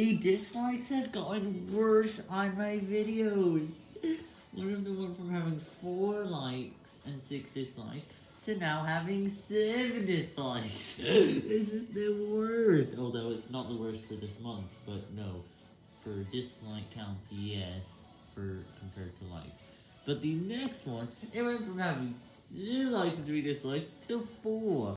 The dislikes have gotten worse on my videos. One of them went from having 4 likes and 6 dislikes to now having 7 dislikes. this is the worst. Although it's not the worst for this month, but no. For dislike count, yes, for compared to likes. But the next one, it went from having 2 likes and 3 dislikes to 4.